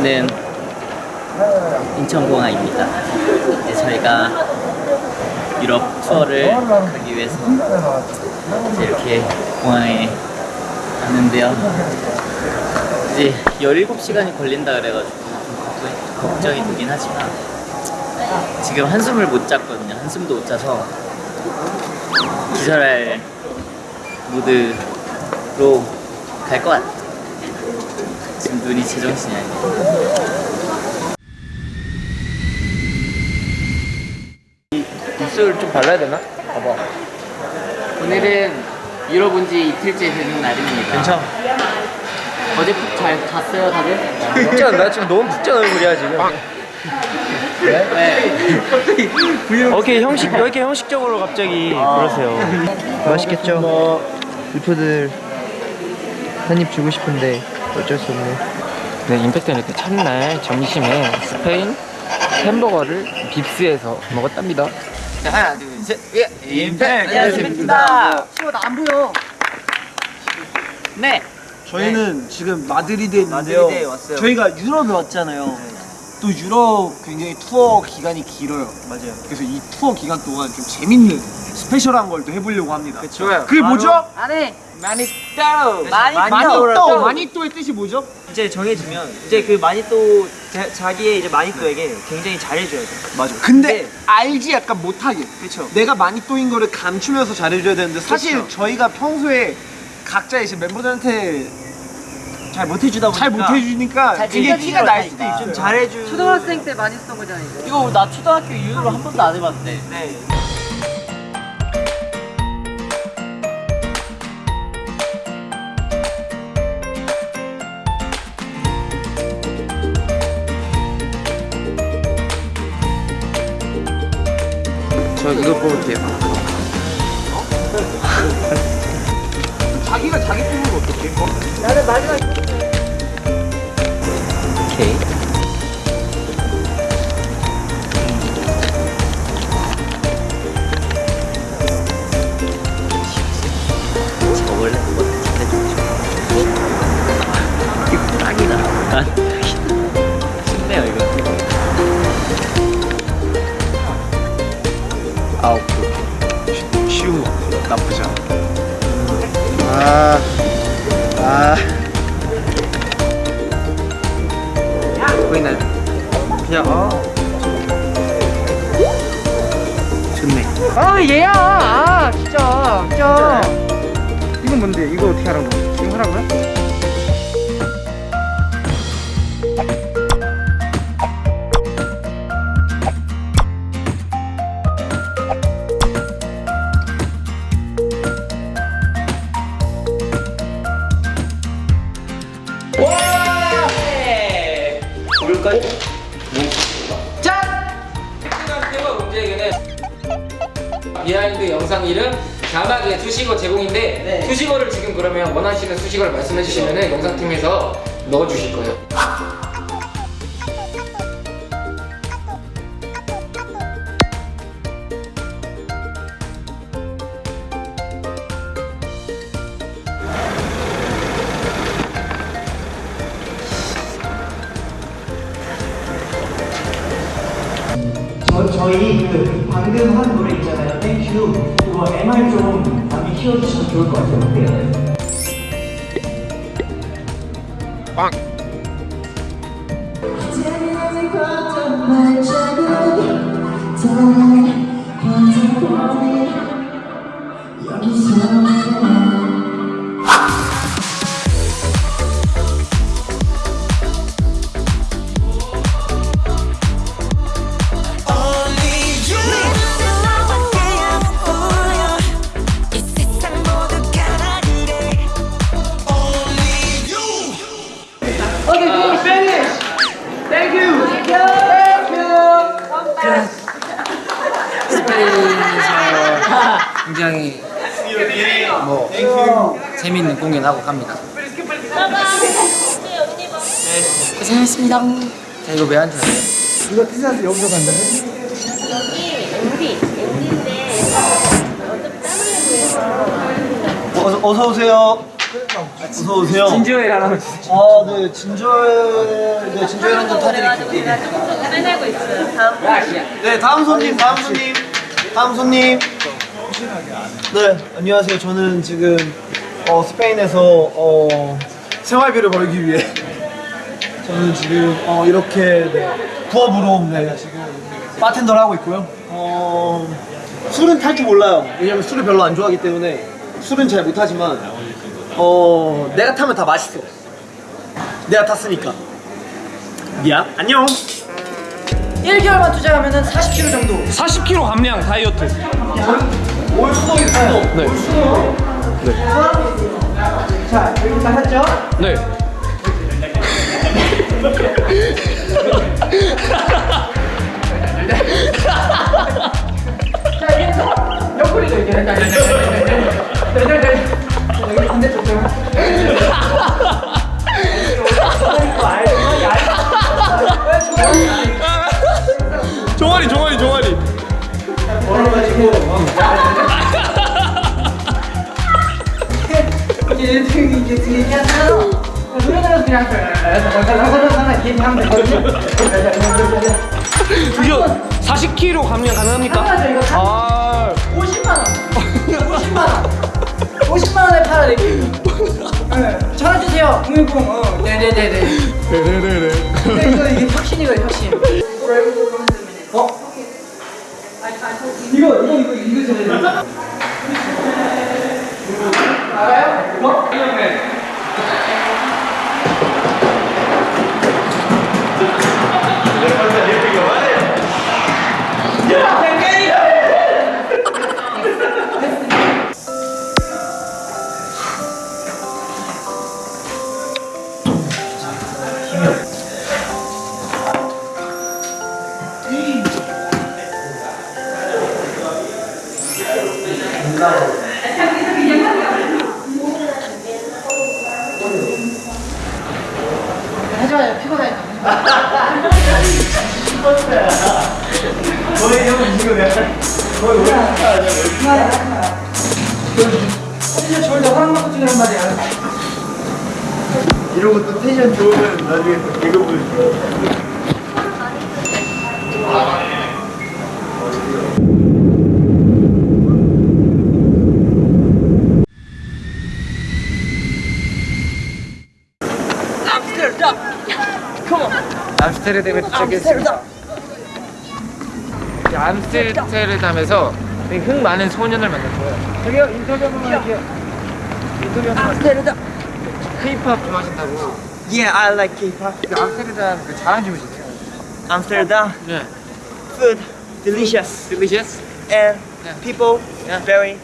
여기는 인천공항입니다. 이제 저희가 유럽 투어를 가기 위해서 이렇게 공항에 왔는데요. 이제 17시간이 걸린다 그래가지고 좀 걱정이 되긴 하지만 지금 한숨을 못 잤거든요. 한숨도 못 자서 기절할 무드로 갈 것 같아. 지금 눈이 제정신이 아니야. 입술 좀 발라야 되나? 봐봐. 오늘은 유럽 온지 이틀째 되는 날입니다. 괜찮아. 어제 푹 잘 잤어요, 다들? 푹지 않나? 지금 너무 푹 잔 얼굴이야 지금. 네. 오케이 형식 왜 이렇게 형식적으로 갑자기 그러세요? 맛있겠죠? 유포들 한입 주고 싶은데 어쩔 수 없네. 네, 임팩트는 이렇게 첫날 점심에 스페인 햄버거를 빕스에서 먹었답니다. 자, 하나, 둘, 셋. 예, 임팩! 안녕하십니까. 치워 나 안 보여. 네. 저희는 지금 마드리드에 있는데요. 마드리드에 왔어요. 저희가 유럽에 왔잖아요. 또 유럽 굉장히 투어 기간이 길어요. 맞아요. 그래서 이 투어 기간 동안 좀 재밌는 스페셜한 걸 또 해보려고 합니다. 좋아요. 그게 뭐죠? 안에 마니또! 마니또! 마니또의 뜻이 뭐죠? 이제 정해지면 이제 그 마니또 자- 자기의 이제 마니또에게 굉장히 잘해줘야 돼. 맞아. 근데 네. 알지 약간 못하게. 그렇죠. 내가 마니또인 거를 감추면서 잘해줘야 되는데 사실 그쵸. 저희가 평소에 각자 이제 멤버들한테 잘 못해주다 보니까 잘 못해주니까 잘 굉장히 티가 날 수도 좀 있어요. 잘해주. 초등학생 때 많이 쓰던 거잖아요. 이거. 이거 나 초등학교 이후로 한 번도 안 해봤는데. 네. 저 이거 뽑을게요. 자기가 자기 뽑으면 어떡해? 오 보이나요? 그냥 어. 좋네. 아 얘야. 아 진짜 진짜. 이건 뭔데? 이거 어떻게 하라고? 지금 하라고요? 테마 문제에게는. 비하인드 영상 이름 자막에 수식어 제공인데 수식어를 지금 그러면 원하시는 수식어를 말씀해 주시면은 영상팀에서 넣어 주실 거예요. 저, 저희 그 방금 한 노래 있잖아요. 땡큐. 그거 MR 좀 많이 키워주시면 좋을 것 같아요. 어 공연하고 갑니다. 네, 고생했습니다. 자 이거 왜 앉아요? 여기 MD, MD인데 어차피 땀 흘리고 해서 어서, 어서 오세요. 어서 오세요. 진주엘 하나 주세요. 아, 네, 진저엘, 네, 진저엘 한잔 타드릴게요. 빼내고 있어요. 다음 네, 다음 손님, 다음 손님, 다음 손님. 네, 안녕하세요. 저는 지금 어, 스페인에서 어, 생활비를 벌기 위해 저는 지금 어, 이렇게 네, 부업으로 네, 지금 바텐더를 하고 있고요. 어, 술은 탈 줄 몰라요. 왜냐면 술을 별로 안 좋아하기 때문에 술은 잘 못하지만 어, 내가 타면 다 맛있어. 내가 탔으니까. 미안. 안녕. 1개월만 투자하면 은 40kg 정도 40kg 감량 다이어트. 올 수도 있어. 네. 자 여기 다 했죠? 네. 이거 40kg 감량 가능합니까? 이거 아. 50만 원 50만 원 50만 원에 팔아드릴게요 네. 전화 주세요 010 어. 네네네네 네네네네. 근데 이거 이게 혁신이거든요 혁신 어? 이거 이거 이거 이거 전해 알아요? 어? 하지 너희 형은 지금 약간 거의 오래 텐션 좋을 때 허락 받고 찍으란 말이야. 이러고 또 텐션 좋으면 나중에 또 개그 보여줘. 암스테르담에 도착했습니다. 이 암스테르담에서 되게 흥 많은 소년을 만났어요. 저기요 인터뷰 한 번만 할게요. 인터뷰 한. 암스테르담. K-pop 좋아하신다고. Yeah, I like K-pop. 그 암스테르담 그 자랑 좀 해주세요. Amsterdam, 네. food, delicious, Delicious. and Yeah. people Yeah. very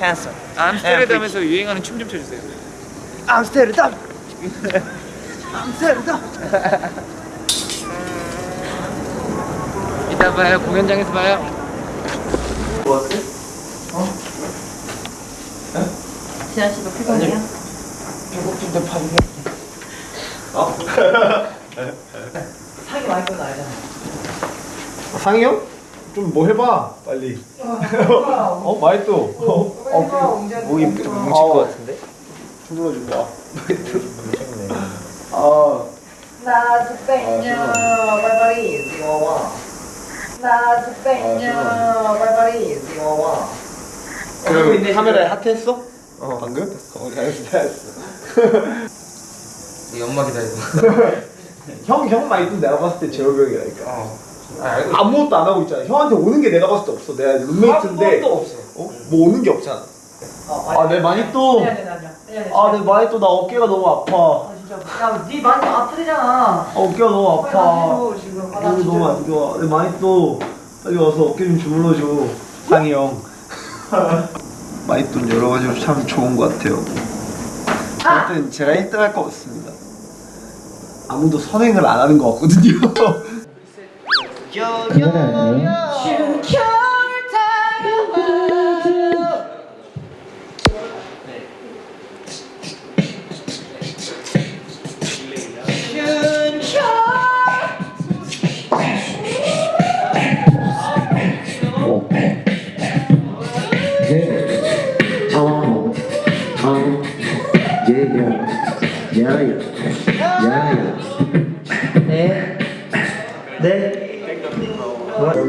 handsome. 암스테르담에서 유행하는 춤 좀 춰주세요. Amsterdam. Amsterdam. 이따 봐요. 공연장에서 봐요. 지한 씨도 피곤해요? 사기 많이 건 알잖아 상이 형? 좀 뭐 해봐 빨리. 어 많이 또. 어, 목이 뭉칠 것 같은데? 주물러 준 거. 아. 나 스페인어 발발이 지워와 나 스페인어 발발이 지워와 그 카메라에 하트했어? 어 방금? 어 잘했어 잘했어. 이 엄마 기다리고. 형, 형 많이 또 내가 봤을 때 재혁이 형이라니까. 어. 아. 아무것도 안 하고 있잖아. 형한테 오는 게 내가 봤을 때 없어. 내가 룸메이트인데. 아무것도 없어 어? 뭐 오는 게 없잖아. 아, 내 많이 또. 아니 아니 아니 아니 아, 내 많이 또 나 어깨가 너무 아파. 아 진짜 야네 많이 아프대잖아 아, 어깨가 너무 아파. 가지고 지금 아, 진짜 너무 안 좋아. 내 많이 또 빨리 와서 어깨 좀 주물러줘. 상이 형. 많이 또 여러 가지로 참 좋은 것 같아요. 하여튼 제가 1등 할 것 같습니다. 아무도 선행을 안 하는 것 같거든요.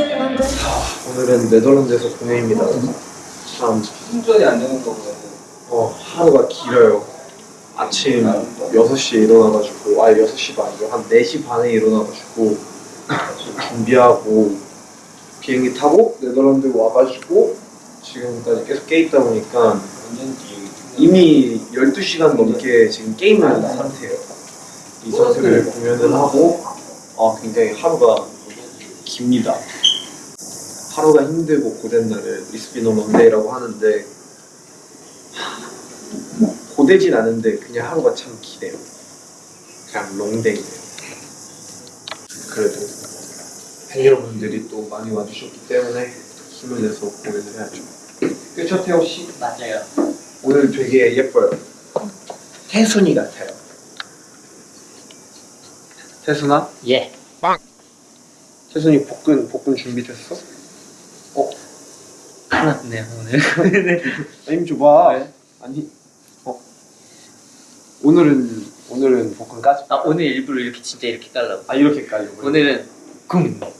오늘은 네덜란드에서 공연입니다. 참 충전이 안 되는 거보다 어, 하루가 길어요. 아침 6시에 일어나가지고, 아 6시도 아니고, 한 4시 반에 일어나가지고, 준비하고, 비행기 타고, 네덜란드 와가지고, 지금까지 계속 깨 있다 보니까, 이미 12시간 넘게 지금 게임을 한 상태예요. 이 상태를 공연을 하고, 어, 굉장히 하루가 깁니다. 하루가 힘들고 고된 날을 리스비노 런데이라고 하는데, 고되진 않은데 그냥 하루가 참 기네요. 그냥 long day네요. 그래도 팬 여러분들이 또 많이 와주셨기 때문에 힘을 내서 공연을 해야죠. 그쵸 태호 씨? 맞아요. 오늘 되게 예뻐요. 태순이 같아요. 태순아? 예. 태순이 복근 복근 준비됐어? 났네요 오늘. 힘 줘봐. 아니 어 오늘은 오늘은 복근 까지. 아 오늘 일부러 이렇게 진짜 이렇게 깔라고. 아 이렇게 까려고. 오늘은 쿵.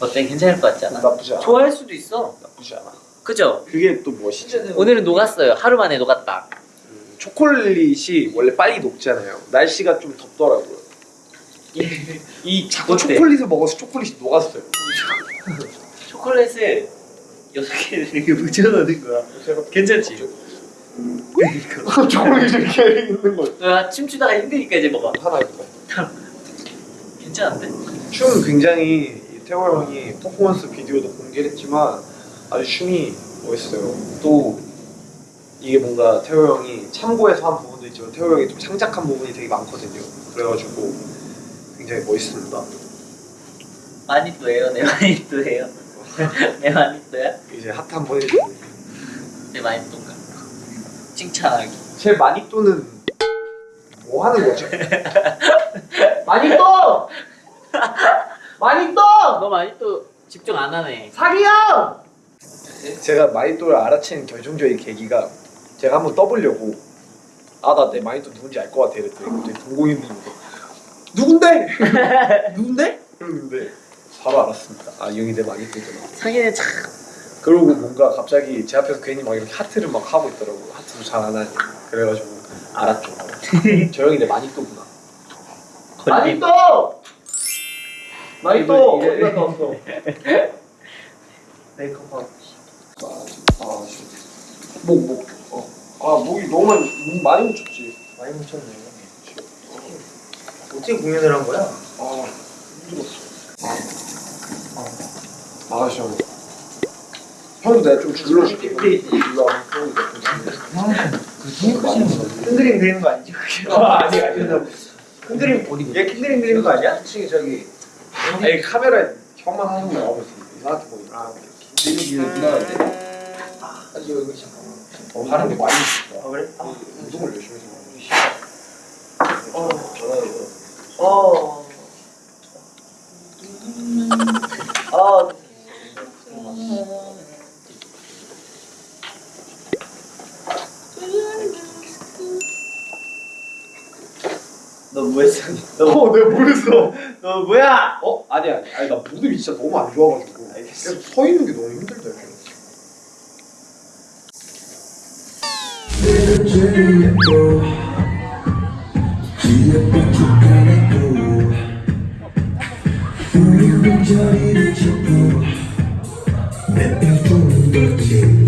어때 괜찮을 것 같지 않아? 나쁘지 않아. 좋아할 수도 있어. 나쁘지 않아. 그죠? 그게 또 멋이지. 오늘은 녹았어요. 하루 만에 녹았다. 초콜릿이 원래 빨리 녹잖아요. 날씨가 좀 덥더라고요. 이 자꾸 어때? 초콜릿을 먹어서 초콜릿이 녹았어요. 초콜릿을 여섯 개 이렇게 묻혀놓는 거야. 괜찮지? 초콜릿이 이렇게 있는 거 아, 춤추다가 힘드니까 이제 먹어. 하나 있고. 괜찮은데? 춤은 굉장히 이 태호 형이 퍼포먼스 비디오도 공개를 했지만 아주 춤이 멋있어요. 또 이게 뭔가 태호 형이 참고해서 한 부분도 있지만 태호 형이 좀 창작한 부분이 되게 많거든요. 그래가지고 굉장히 멋있습니다. 또 해요. 내또 해요. 내 많이 또야? 이제 핫한 번 해주고 내 많이 또인가? 칭찬하기. 제 마니또는 뭐 하는 거죠? 많이 떠! 너 많이 또 집중 안 하네. 사기야! 제가 마니또를 알아챈 결정적인 계기가 제가 한번 떠보려고 아 나 내 마니또 누군지 알 것 같아 이랬더니 갑자기 동공이님이 누군데? 누군데? 이러는데 바로 알았습니다 아 이 형이 내 마니또구나 상인은 참 그러고 뭔가 갑자기 제 앞에서 괜히 막 이렇게 하트를 막 하고 있더라고 하트도 잘 안 하니 그래가지고 알았죠 저 형이 내 마니또구나 많이 떠! 많이 떠! 이래- 어디 갔다 왔어? 메이크업 아, 목, 목. 어. 아, 목이 너무 많이, 목 많이 묻혔지. 많이 묻혔네. 어떻게 공연을 한 거야? 아, 힘들었어. 아, 아, 시원해. 형도 내가 좀 줄여줄게. 와. 흔들림 되는 거 아니지? 아, 아니, 아니. 흔들림 어디? 얘 흔들림 되는 거 아니야? 솔직히 저기, 아니, 카메라에 형만 하는 거 나오고 있어. 이상하게 보이네. 아, 이거 누나한테 아니, 여기 잠깐만. 어, 하는 게 많이 있어. 아 그래? 운동을 열심히 해서. 어, 전화해서. 어. 아. 너 뭐 했어? 너어 내가 모르겠어 너 뭐야? 어? 아니 아니 아니 나 무릎이 진짜 너무 안 좋아가지고 계속 서 있는 게 너무 힘들다 이렇게 우 리 자리를 잡고 내뼈 좀더 진하게